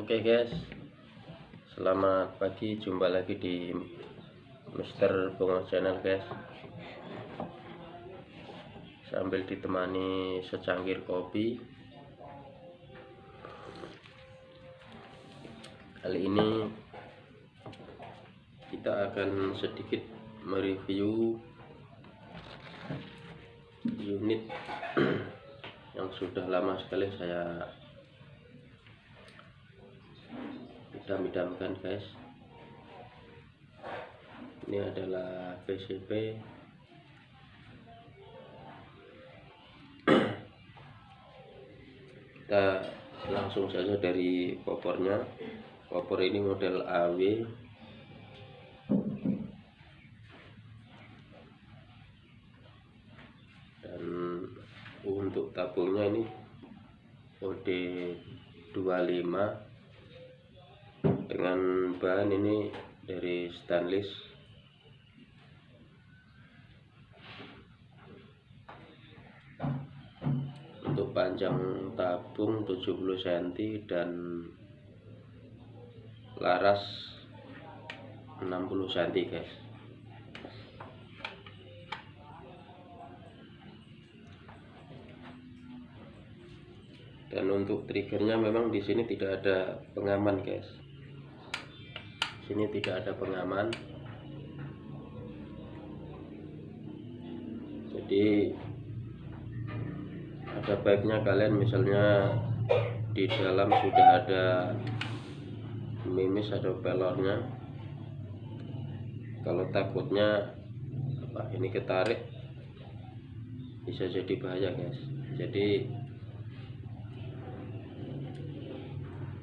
Oke guys, selamat pagi. Jumpa lagi di Mister Bongo Channel guys. Sambil ditemani secangkir kopi. Kali ini kita akan sedikit mereview unit yang sudah lama sekali saya idam-idamkan guys. Ini adalah PCP kita langsung saja dari popornya. Popor ini model AW dan untuk tabungnya ini kode 25 dengan bahan ini dari stainless. Untuk panjang tabung 70 cm dan laras 60 cm guys. Dan untuk triggernya memang di sini tidak ada pengaman guys sini tidak ada pengaman. Jadi ada baiknya kalian misalnya di dalam sudah ada mimis atau pelornya. Kalau takutnya apa ini ketarik bisa jadi bahaya guys. Jadi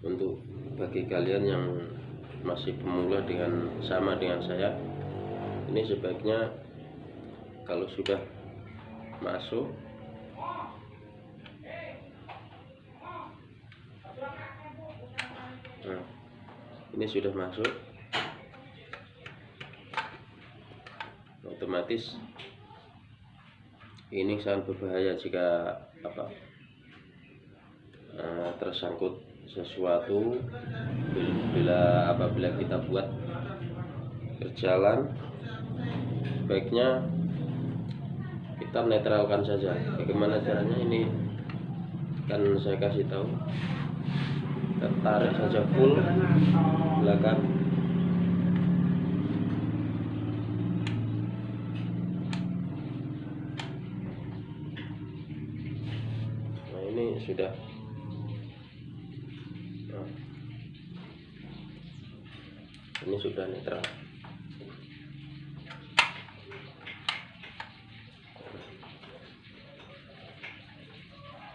untuk bagi kalian yang masih pemula dengan sama dengan saya. Ini sebaiknya kalau sudah masuk nah, ini sudah masuk otomatis ini sangat berbahaya jika apa uh, tersangkut sesuatu bila apabila kita buat berjalan baiknya kita netralkan saja. Bagaimana caranya? Ini kan saya kasih tahu. Kita tarik saja full belakang. Nah ini sudah ini sudah netral.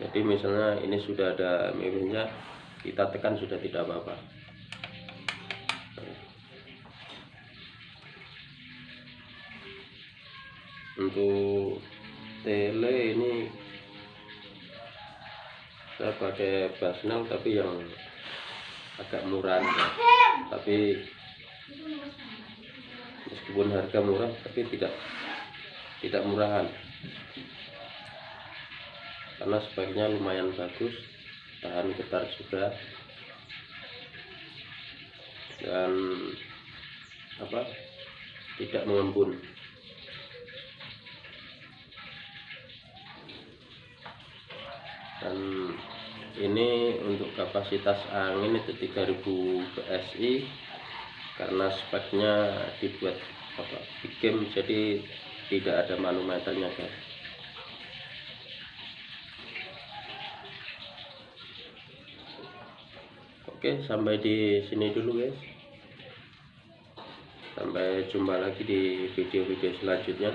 Jadi misalnya ini sudah ada miminnya kita tekan sudah tidak apa-apa. Untuk tele ini saya pakai basnel tapi yang agak murah tapi meskipun harga murah tapi tidak tidak murahan. Karena speknya lumayan bagus tahan getar juga. Dan apa tidak mengembun. Dan ini untuk kapasitas angin itu 3000 PSI karena speknya dibuat apa game jadi tidak ada manometernya guys. Oke sampai di sini dulu guys. Sampai jumpa lagi di video-video selanjutnya